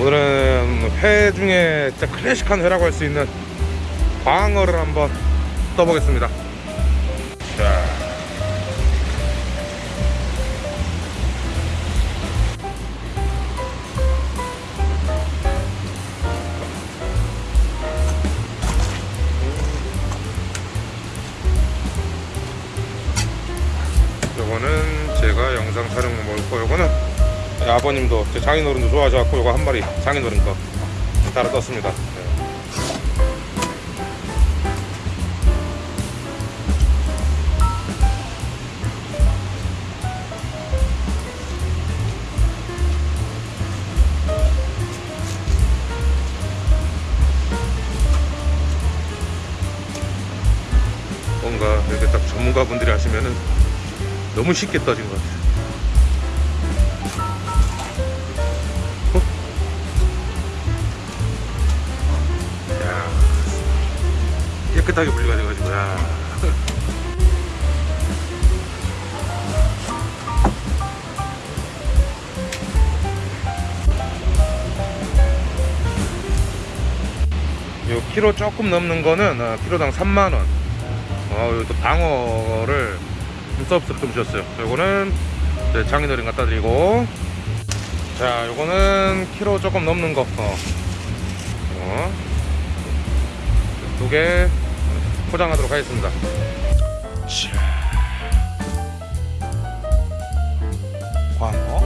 오늘은 회 중에 진짜 클래식한 회라고 할 수 있는 광어를 한번 떠보겠습니다. 요거는 제가 영상 촬영 먹을 거 요거는 아버님도 제 장인어른도 좋아하셔갖고 요거 한 마리 장인어른 거 따라 떴습니다 너무 쉽게 떠진 것 같아요. 어? 야, 깨끗하게 분리가 돼가지고, 야. 요 키로 조금 넘는 거는 어, 키로당 3만 원. 어, 여기 또 방어를 좀 서비스로 좀 주셨어요. 요거는 네, 장인어른 갖다 드리고 자 요거는 키로 조금 넘는 거 어. 어. 두개 포장하도록 하겠습니다 자. 광어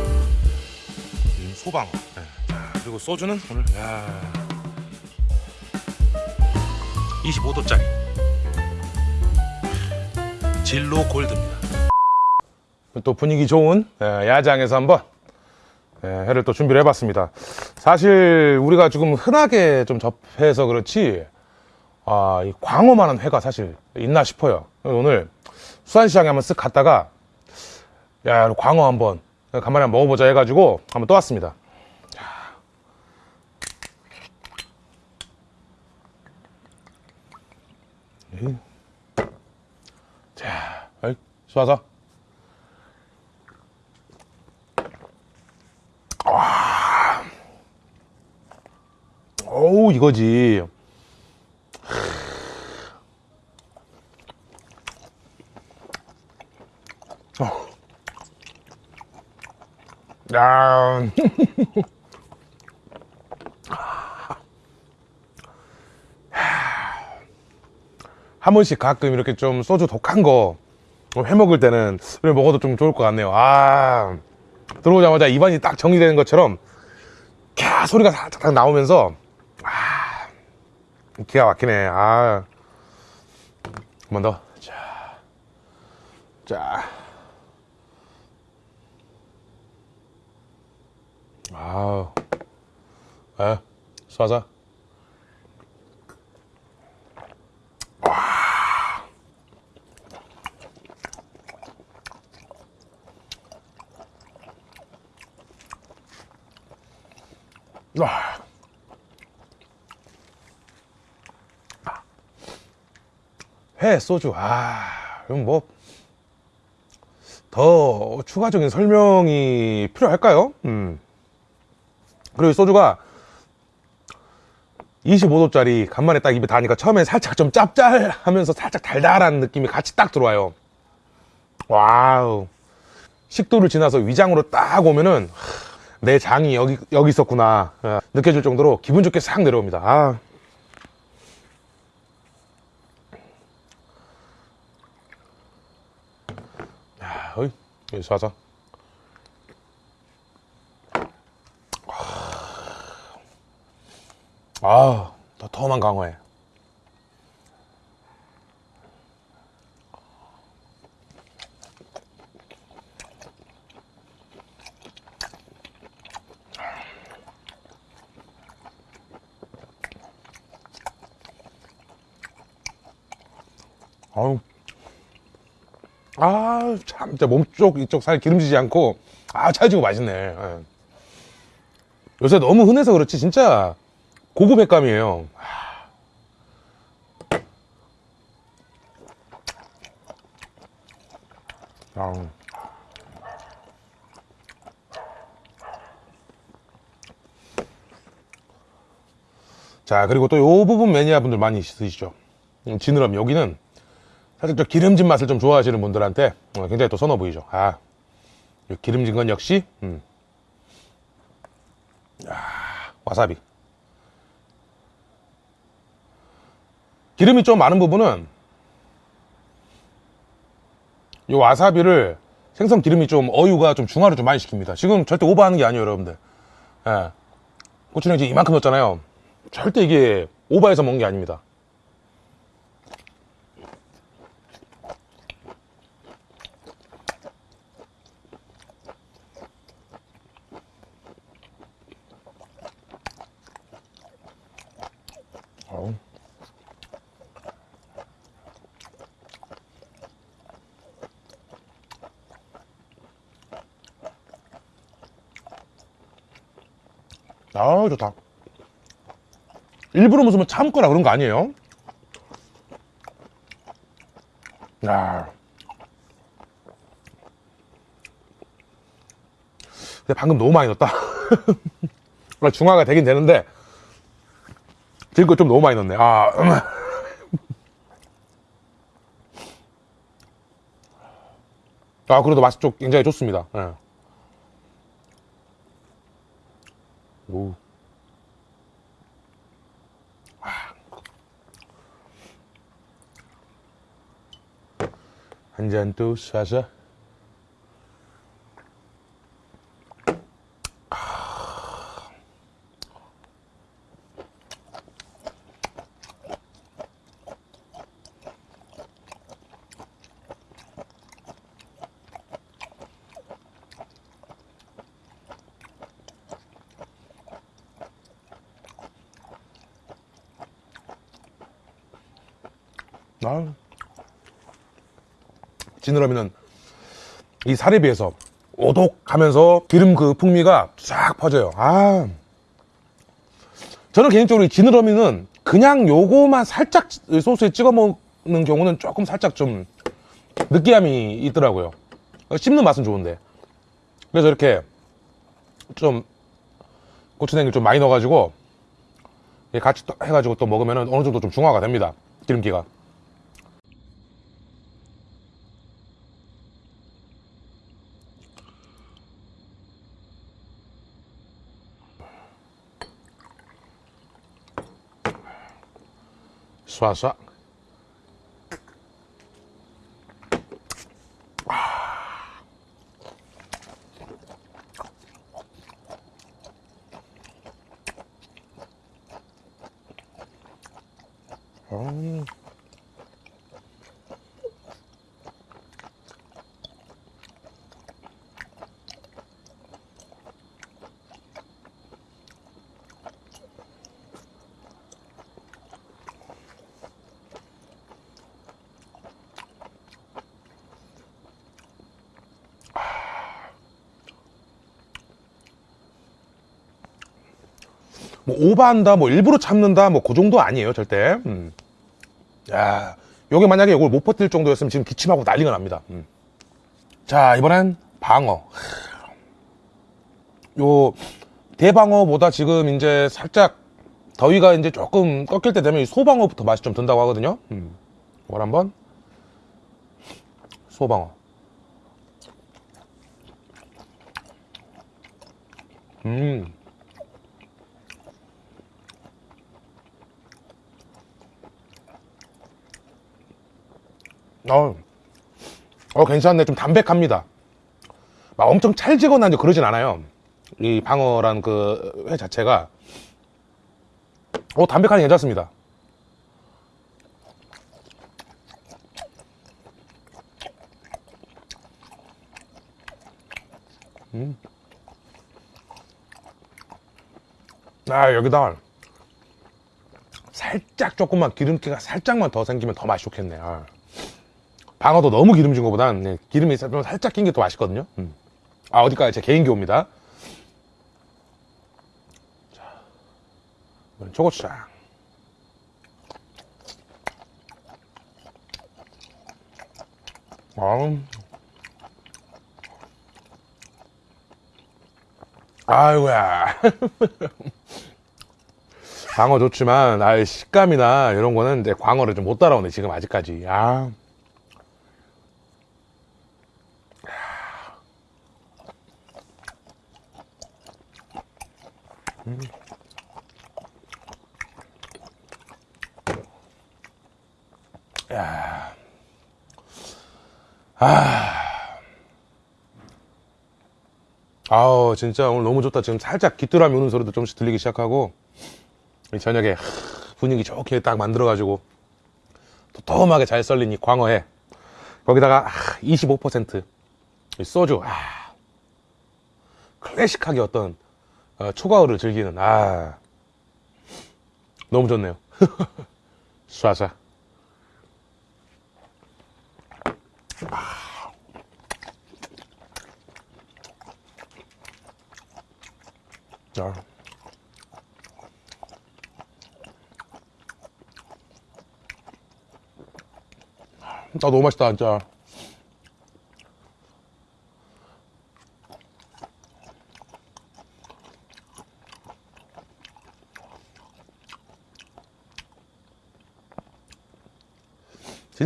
음, 소방어 네. 자, 그리고 소주는 오늘 야 25도짜리 진로 골드입니다 또 분위기 좋은 예, 야장에서 한번 예, 회를 또 준비를 해봤습니다. 사실 우리가 지금 흔하게 좀 접해서 그렇지 아, 이 광어만한 회가 사실 있나 싶어요. 오늘 수산시장에 한번 쓱 갔다가 야 광어 한번 간만에 한번 먹어보자 해가지고 한번 또 왔습니다. 자. 이. 자, 수아서. 어우 이거지 어. 야. 한 번씩 가끔 이렇게 좀 소주 독한 거 해 먹을 때는 먹어도 좀 좋을 것 같네요. 아 들어오자마자 입안이 딱 정리되는 것처럼 캬 소리가 살짝 나오면서 아 기가 막히네. 아. 한 번 더. 자. 자. 아우. 에 쏴자 회, 소주, 아, 그럼 뭐, 더 추가적인 설명이 필요할까요? 음. 그리고 소주가 25도짜리 간만에 딱 입에 닿으니까 처음엔 살짝 좀 짭짤하면서 살짝 달달한 느낌이 같이 딱 들어와요. 와우. 식도를 지나서 위장으로 딱 오면은, 내 장이 여기, 여기 있었구나. 어, 느껴질 정도로 기분 좋게 싹 내려옵니다. 아. 야, 어 이, 여기 쏴서. 아, 더 더만 강화해. 참 진짜 몸쪽 이쪽 살 기름지지 않고 아 찰지고 맛있네. 예. 요새 너무 흔해서 그렇지 진짜. 고급 횟감이에요. 아. 자 그리고 또 요 부분 매니아 분들 많이 있으시죠? 음, 지느러미. 여기는 살짝 저 기름진 맛을 좀 좋아하시는 분들한테 어, 굉장히 또 선호 보이죠. 아, 이 기름진 건 역시, 음. 야, 와사비. 기름이 좀 많은 부분은 이 와사비를 생선 기름이 좀 어유가 좀 중화를 좀 많이 시킵니다. 지금 절대 오버하는 게 아니에요, 여러분들. 예. 고추는 이제 이만큼 넣었잖아요. 절대 이게 오버해서 먹는 게 아닙니다. 아 좋다. 일부러 무슨 뭐 참거나 그런 거 아니에요? 야. 근데 방금 너무 많이 넣었다. 원래 중화가 되긴 되는데 지금 좀 너무 많이 넣네. 아. 아, 그래도 맛이 좀 굉장히 좋습니다. 예. 오. 한 잔또 쏴서. 아, 지느러미는 이 살에 비해서 오독하면서 기름 그 풍미가 쫙 퍼져요. 아. 저는 개인적으로 이 지느러미는 그냥 요거만 살짝 소스에 찍어 먹는 경우는 조금 살짝 좀 느끼함이 있더라고요. 씹는 맛은 좋은데. 그래서 이렇게 좀 고추냉이를 좀 많이 넣어가지고 같이 또 해가지고 또 먹으면 어느 정도 좀 중화가 됩니다. 기름기가. 쏴쏴. 뭐 오버한다, 뭐 일부러 참는다, 뭐 그 정도 아니에요, 절대. 음. 야, 요게 만약에 이걸 못 버틸 정도였으면 지금 기침하고 난리가 납니다. 음. 자, 이번엔 방어. 요 대방어보다 지금 이제 살짝 더위가 이제 조금 꺾일 때 되면 이 소방어부터 맛이 좀 든다고 하거든요. 음. 이걸 한번 소방어. 음. 어, 어, 괜찮네. 좀 담백합니다. 막 엄청 찰지거나 그러진 않아요. 이 방어란 그 회 자체가. 어, 담백하니 괜찮습니다. 음. 아, 여기다 살짝 조금만 기름기가 살짝만 더 생기면 더 맛이 좋겠네. 아. 방어도 너무 기름진 것보단 네, 기름이 좀 살짝 낀 게 더 맛있거든요. 음. 아 어디까지 제 개인 교입니다. 자, 초고추장. 아, 아이고야. 광어 좋지만 아 식감이나 이런 거는 이제 광어를 좀 못 따라오네 지금 아직까지 아 아우 진짜 오늘 너무 좋다. 지금 살짝 귀뚜라미 우는 소리도 좀씩 들리기 시작하고 이 저녁에 하, 분위기 좋게 딱 만들어가지고 도톰하게 잘 썰린 이 광어에 거기다가 25%이 소주. 아, 클래식하게 어떤 어, 초과어를 즐기는. 아. 너무 좋네요. 쏴쏴 자. 나 너무 맛있다 진짜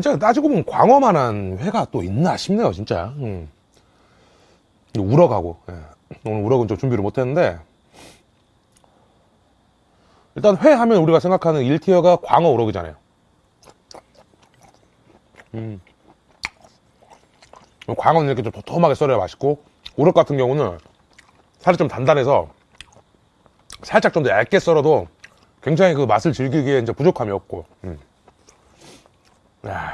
진짜 따지고 보면 광어만 한 회가 또 있나 싶네요 진짜 음. 우럭하고 예. 오늘 우럭은 좀 준비를 못했는데 일단 회 하면 우리가 생각하는 1티어가 광어 우럭이잖아요. 음. 광어는 이렇게 좀 도톰하게 썰어야 맛있고 우럭 같은 경우는 살이 좀 단단해서 살짝 좀 더 얇게 썰어도 굉장히 그 맛을 즐기기에 이제 부족함이 없고. 음. 야.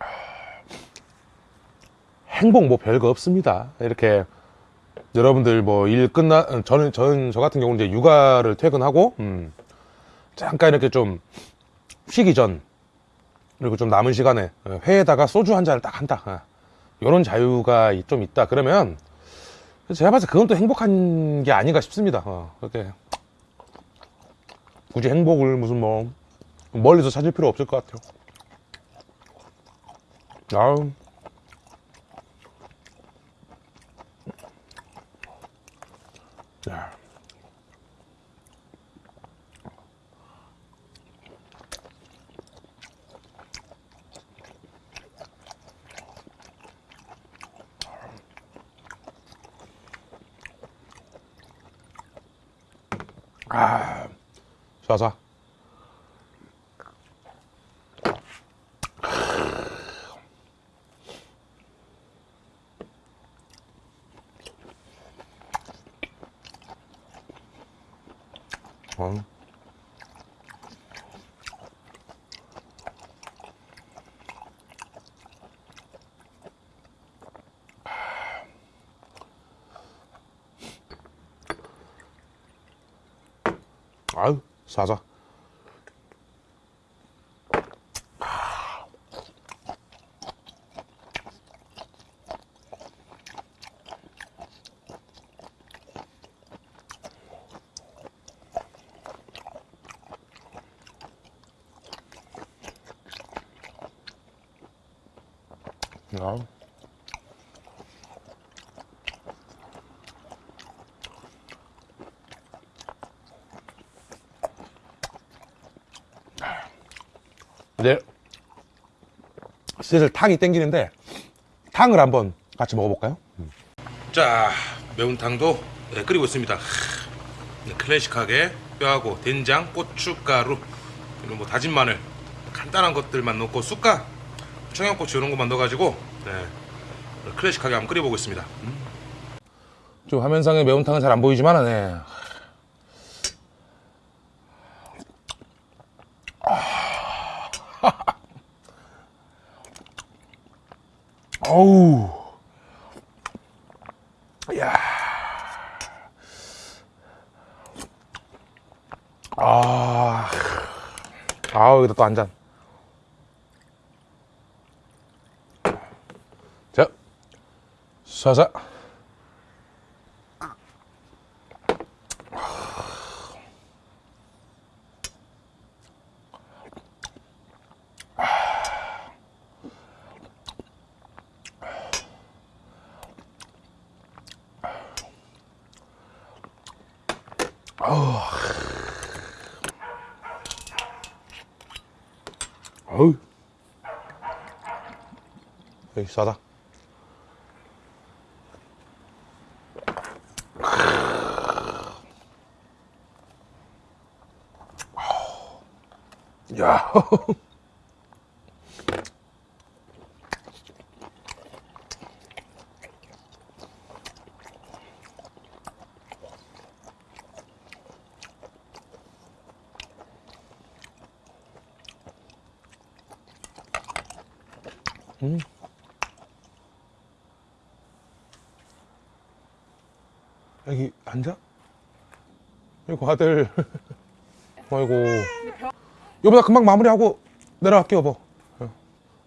행복 뭐 별거 없습니다. 이렇게 여러분들 뭐 일 끝나 저는 저는 저 같은 경우는 이제 육아를 퇴근하고 음, 잠깐 이렇게 좀 쉬기 전 그리고 좀 남은 시간에 회에다가 소주 한 잔을 딱 한다. 이런 자유가 좀 있다. 그러면 제가 봐서 그건 또 행복한 게 아닌가 싶습니다. 어, 그렇게 굳이 행복을 무슨 뭐 멀리서 찾을 필요 없을 것 같아요. 아우. 자. 아, 쏴쏴. 어. 아유, 사자. 야. 이제 슬슬 탕이 땡기는데 탕을 한번 같이 먹어볼까요? 자 매운탕도 네, 끓이고 있습니다 네, 클래식하게 뼈하고 된장, 고춧가루 그리고 뭐 다진 마늘 간단한 것들만 넣고 쑥과 청양고추 이런 것만 넣어가지고 네, 클래식하게 한번 끓여보고 있습니다 좀 화면상에 매운탕은 잘 안 보이지만 네. 어우. 야. 아. 아우, 여기다 또 한 잔. 자. 쏴서. 어우. 여기 싸다. 야. 여기 앉아? 아이고 아들 아이고 여보나 금방 마무리하고 내려갈게 여보.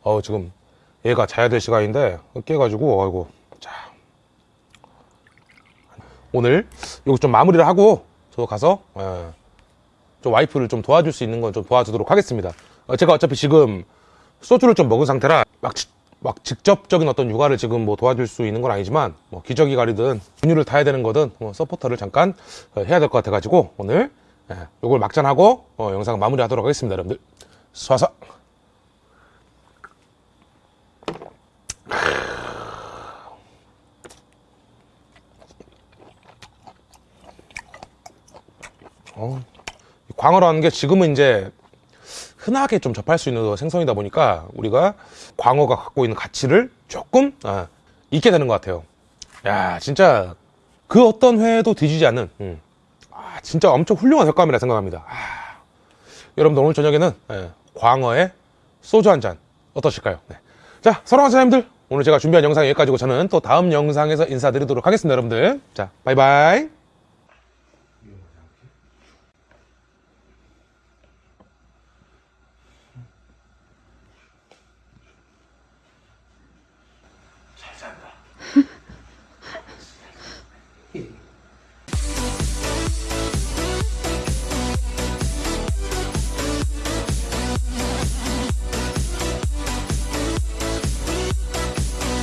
어 지금 얘가 자야 될 시간인데 깨가지고 아이고 자. 오늘 여기 좀 마무리를 하고 저 가서 예, 좀 와이프를 좀 도와줄 수 있는 건 좀 도와주도록 하겠습니다. 어, 제가 어차피 지금 소주를 좀 먹은 상태라 막, 지- 막 직접적인 어떤 육아를 지금 뭐 도와줄 수 있는 건 아니지만 뭐 기저귀 가리든 분유를 타야 되는 거든 뭐 서포터를 잠깐 어, 해야 될 것 같아 가지고 오늘 예, 요걸 막잔하고 어, 영상 마무리하도록 하겠습니다 여러분들 쏴서 어, 이 광어라는 게 지금은 이제 흔하게 좀 접할 수 있는 생선이다 보니까 우리가 광어가 갖고 있는 가치를 조금 아, 잊게 되는 것 같아요. 야, 진짜 그 어떤 회도 뒤지지 않는, 음. 아, 진짜 엄청 훌륭한 횟감이라 생각합니다. 아, 여러분들 오늘 저녁에는 예, 광어에 소주 한 잔 어떠실까요? 네. 자, 사랑하는 사장님들 오늘 제가 준비한 영상 여기까지고 저는 또 다음 영상에서 인사드리도록 하겠습니다, 여러분들. 자, 바이바이.